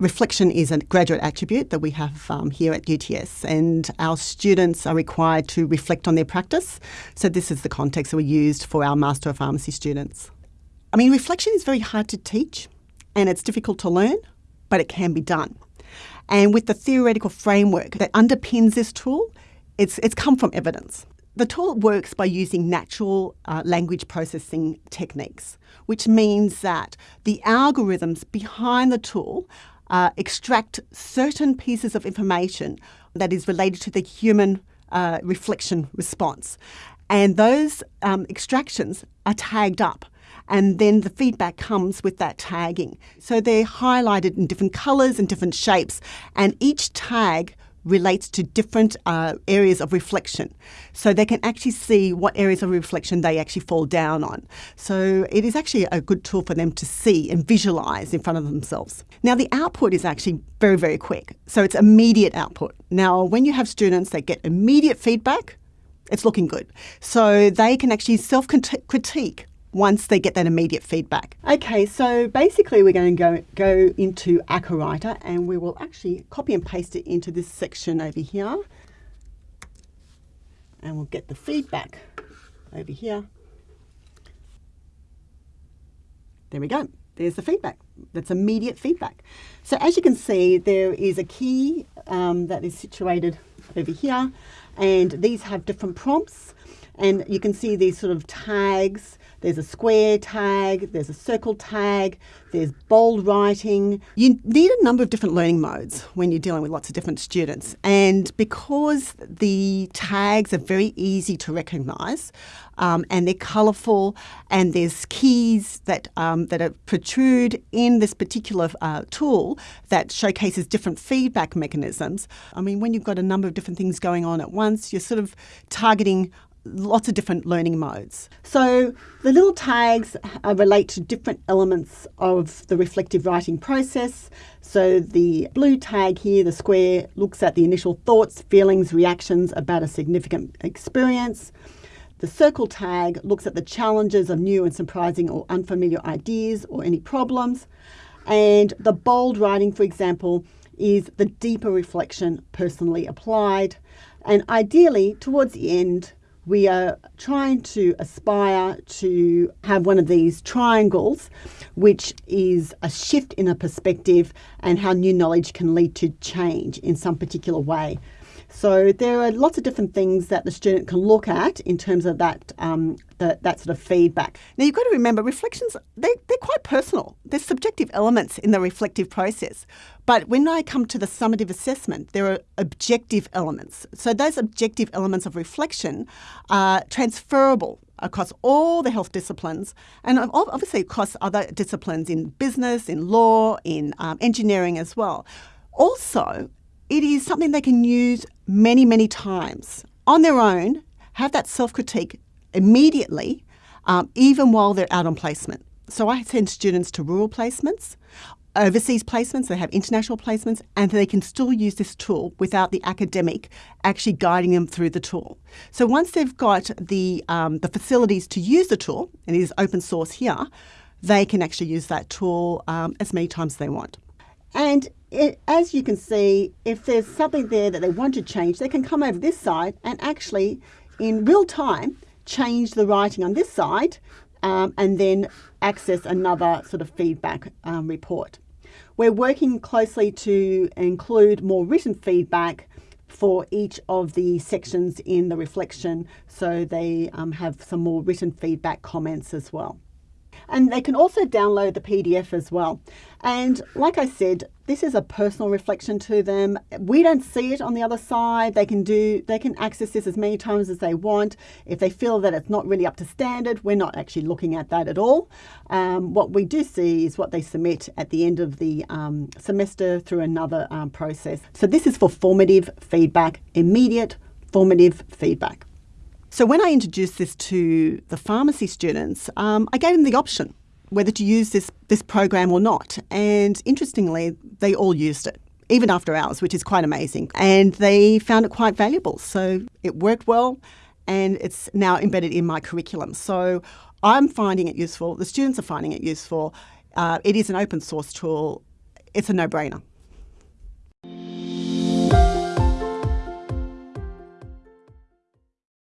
reflection is a graduate attribute that we have um, here at UTS, and our students are required to reflect on their practice. So, this is the context that we used for our Master of Pharmacy students. I mean, reflection is very hard to teach and it's difficult to learn, but it can be done. And with the theoretical framework that underpins this tool, it's, it's come from evidence. The tool works by using natural uh, language processing techniques, which means that the algorithms behind the tool uh, extract certain pieces of information that is related to the human uh, reflection response. And those um, extractions are tagged up and then the feedback comes with that tagging. So they're highlighted in different colours and different shapes, and each tag relates to different uh, areas of reflection. So they can actually see what areas of reflection they actually fall down on. So it is actually a good tool for them to see and visualize in front of themselves. Now, the output is actually very, very quick. So it's immediate output. Now, when you have students that get immediate feedback, it's looking good. So they can actually self critique once they get that immediate feedback. Okay, so basically we're going to go, go into Writer, and we will actually copy and paste it into this section over here. And we'll get the feedback over here. There we go. There's the feedback. That's immediate feedback. So as you can see, there is a key um, that is situated over here, and these have different prompts. And you can see these sort of tags there's a square tag, there's a circle tag, there's bold writing. You need a number of different learning modes when you're dealing with lots of different students. And because the tags are very easy to recognise um, and they're colourful and there's keys that, um, that are protrude in this particular uh, tool that showcases different feedback mechanisms. I mean, when you've got a number of different things going on at once, you're sort of targeting lots of different learning modes. So the little tags uh, relate to different elements of the reflective writing process. So the blue tag here, the square, looks at the initial thoughts, feelings, reactions about a significant experience. The circle tag looks at the challenges of new and surprising or unfamiliar ideas or any problems. And the bold writing, for example, is the deeper reflection personally applied. And ideally, towards the end, we are trying to aspire to have one of these triangles, which is a shift in a perspective and how new knowledge can lead to change in some particular way. So there are lots of different things that the student can look at in terms of that um, that sort of feedback. Now you've got to remember reflections they, they're quite personal. There's subjective elements in the reflective process. But when I come to the summative assessment, there are objective elements. So those objective elements of reflection are transferable across all the health disciplines and obviously across other disciplines in business, in law, in um, engineering as well. Also, it is something they can use many, many times on their own, have that self critique immediately, um, even while they're out on placement. So I send students to rural placements, overseas placements, they have international placements, and they can still use this tool without the academic actually guiding them through the tool. So once they've got the, um, the facilities to use the tool, and it is open source here, they can actually use that tool um, as many times as they want. And it, as you can see, if there's something there that they want to change, they can come over this side and actually, in real time, change the writing on this side um, and then access another sort of feedback um, report. We're working closely to include more written feedback for each of the sections in the reflection so they um, have some more written feedback comments as well. And they can also download the PDF as well. And like I said, this is a personal reflection to them. We don't see it on the other side. They can do they can access this as many times as they want. If they feel that it's not really up to standard, we're not actually looking at that at all. Um, what we do see is what they submit at the end of the um, semester through another um, process. So this is for formative feedback, immediate formative feedback. So when I introduced this to the pharmacy students, um, I gave them the option whether to use this, this program or not. And interestingly, they all used it, even after hours, which is quite amazing. And they found it quite valuable. So it worked well and it's now embedded in my curriculum. So I'm finding it useful, the students are finding it useful. Uh, it is an open source tool, it's a no brainer.